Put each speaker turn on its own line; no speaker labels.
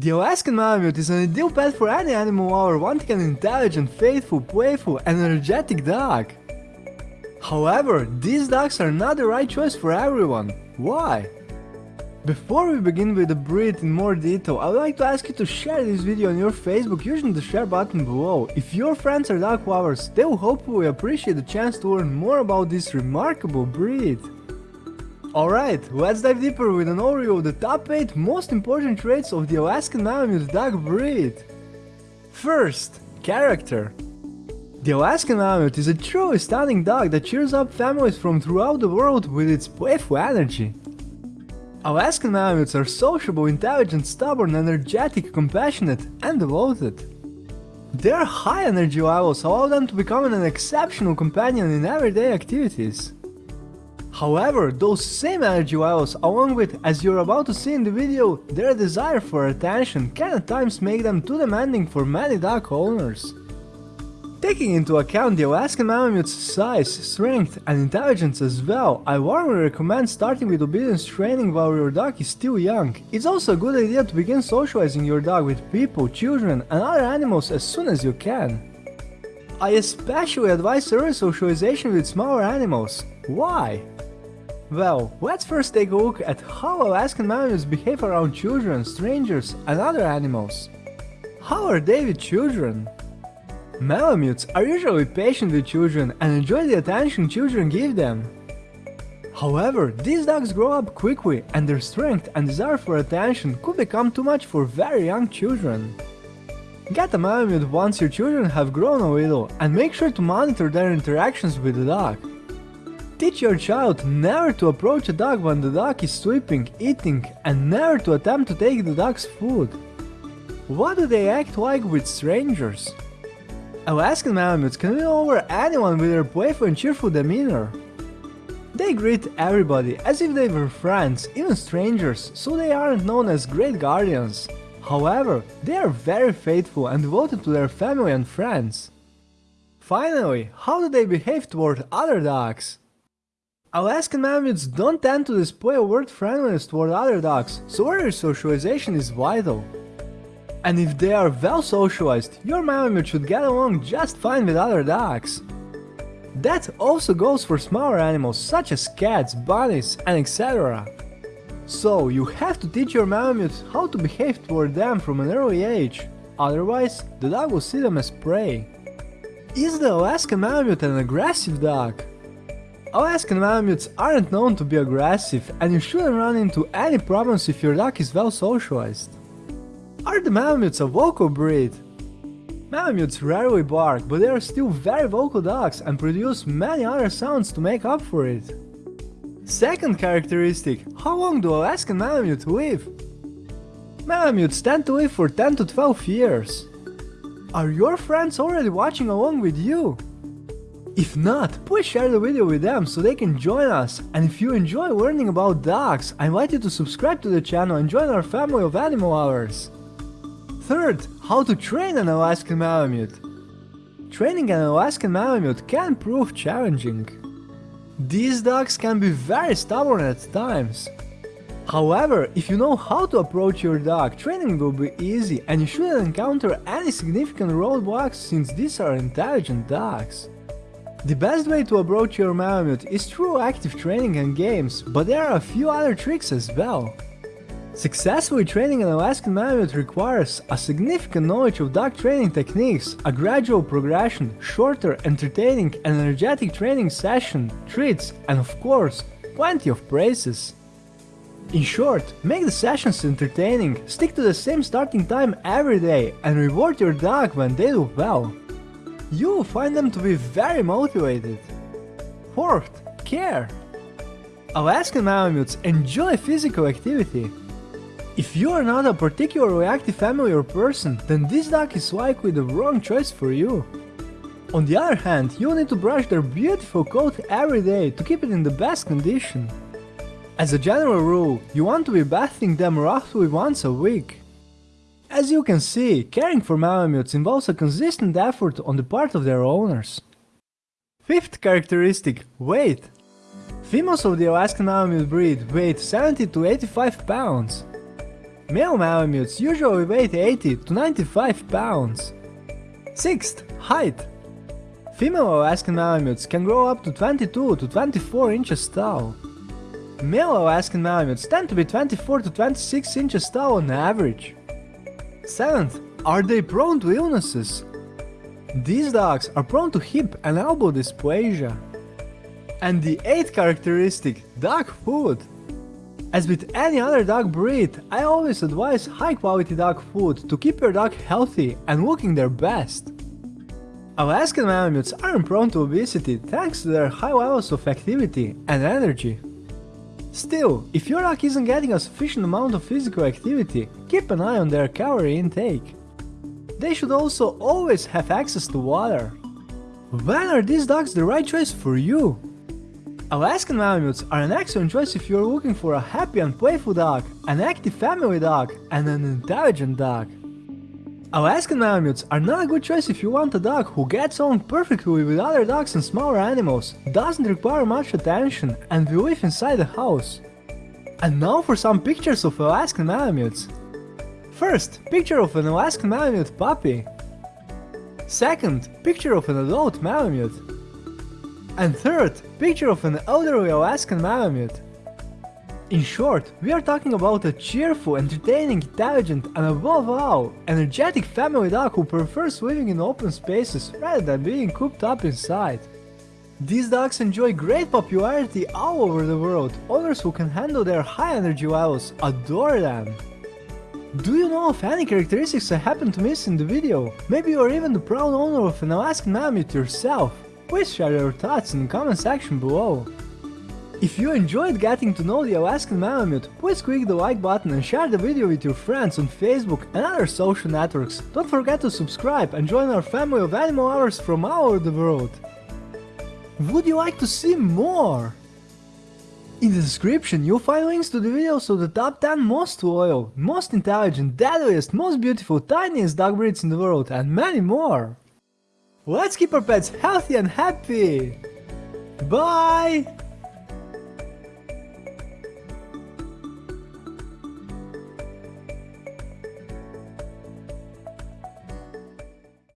The Alaskan Malamute is an ideal pet for any animal lover wanting an intelligent, faithful, playful and energetic dog. However, these dogs are not the right choice for everyone. Why? Before we begin with the breed in more detail, I would like to ask you to share this video on your Facebook using the share button below. If your friends are dog lovers, they will hopefully appreciate the chance to learn more about this remarkable breed. Alright, let's dive deeper with an overview of the top 8 most important traits of the Alaskan Malamute dog breed. First, character. The Alaskan Malamute is a truly stunning dog that cheers up families from throughout the world with its playful energy. Alaskan Malamutes are sociable, intelligent, stubborn, energetic, compassionate, and devoted. Their high energy levels allow them to become an exceptional companion in everyday activities. However, those same energy levels, along with, as you're about to see in the video, their desire for attention can at times make them too demanding for many dog owners. Taking into account the Alaskan Malamute's size, strength and intelligence as well, I warmly recommend starting with obedience training while your dog is still young. It's also a good idea to begin socializing your dog with people, children and other animals as soon as you can. I especially advise early socialization with smaller animals. Why? Well, let's first take a look at how Alaskan Malamutes behave around children, strangers and other animals. How are they with children? Malamutes are usually patient with children and enjoy the attention children give them. However, these dogs grow up quickly and their strength and desire for attention could become too much for very young children. Get a Malamute once your children have grown a little and make sure to monitor their interactions with the dog. Teach your child never to approach a dog when the dog is sleeping, eating and never to attempt to take the dog's food. What do they act like with strangers? Alaskan Malamutes can win over anyone with their playful and cheerful demeanor. They greet everybody as if they were friends, even strangers, so they aren't known as great guardians. However, they are very faithful and devoted to their family and friends. Finally, how do they behave toward other dogs? Alaskan Malamutes don't tend to display overt friendliness toward other dogs, so early socialization is vital. And if they are well socialized, your Malamute should get along just fine with other dogs. That also goes for smaller animals such as cats, bunnies and etc. So you have to teach your Malamute how to behave toward them from an early age, otherwise the dog will see them as prey. Is the Alaskan Malamute an aggressive dog? Alaskan Malamutes aren't known to be aggressive and you shouldn't run into any problems if your dog is well socialized. Are the Malamutes a vocal breed? Malamutes rarely bark, but they are still very vocal dogs and produce many other sounds to make up for it. Second characteristic, how long do Alaskan Malamutes live? Malamutes tend to live for 10 to 12 years. Are your friends already watching along with you? If not, please share the video with them so they can join us. And if you enjoy learning about dogs, I invite you to subscribe to the channel and join our family of animal lovers. Third, how to train an Alaskan Malamute. Training an Alaskan Malamute can prove challenging. These dogs can be very stubborn at times. However, if you know how to approach your dog, training will be easy and you shouldn't encounter any significant roadblocks since these are intelligent dogs. The best way to approach your Malamute is through active training and games, but there are a few other tricks as well. Successfully training an Alaskan Malamute requires a significant knowledge of dog training techniques, a gradual progression, shorter, entertaining and energetic training session, treats and of course, plenty of praises. In short, make the sessions entertaining, stick to the same starting time every day and reward your dog when they do well. You will find them to be very motivated. Fourth, care. Alaskan Malamutes enjoy physical activity. If you are not a particularly active family or person, then this dog is likely the wrong choice for you. On the other hand, you need to brush their beautiful coat every day to keep it in the best condition. As a general rule, you want to be bathing them roughly once a week. As you can see, caring for Malamutes involves a consistent effort on the part of their owners. Fifth characteristic, weight. Females of the Alaskan Malamute breed weigh 70 to 85 pounds. Male Malamutes usually weigh 80 to 95 pounds. 6th, height. Female Alaskan Malamutes can grow up to 22 to 24 inches tall. Male Alaskan Malamutes tend to be 24 to 26 inches tall on average. 7th, are they prone to illnesses? These dogs are prone to hip and elbow dysplasia. And the 8th characteristic, dog food. As with any other dog breed, I always advise high quality dog food to keep your dog healthy and looking their best. Alaskan Malamutes aren't prone to obesity thanks to their high levels of activity and energy. Still, if your dog isn't getting a sufficient amount of physical activity, keep an eye on their calorie intake. They should also always have access to water. When are these dogs the right choice for you? Alaskan Malamutes are an excellent choice if you're looking for a happy and playful dog, an active family dog, and an intelligent dog. Alaskan Malamutes are not a good choice if you want a dog who gets on perfectly with other dogs and smaller animals, doesn't require much attention, and will live inside the house. And now for some pictures of Alaskan Malamutes. First, picture of an Alaskan Malamute puppy. Second, picture of an adult Malamute. And third, picture of an elderly Alaskan Malamute. In short, we are talking about a cheerful, entertaining, intelligent, and above all, energetic family dog who prefers living in open spaces rather than being cooped up inside. These dogs enjoy great popularity all over the world, owners who can handle their high energy levels adore them. Do you know of any characteristics I happen to miss in the video? Maybe you're even the proud owner of an Alaskan Malamute yourself? Please share your thoughts in the comment section below. If you enjoyed getting to know the Alaskan Malamute, please click the like button and share the video with your friends on Facebook and other social networks. Don't forget to subscribe and join our family of animal lovers from all over the world. Would you like to see more? In the description you'll find links to the videos of the top 10 most loyal, most intelligent, deadliest, most beautiful, tiniest dog breeds in the world and many more. Let's keep our pets healthy and happy! Bye!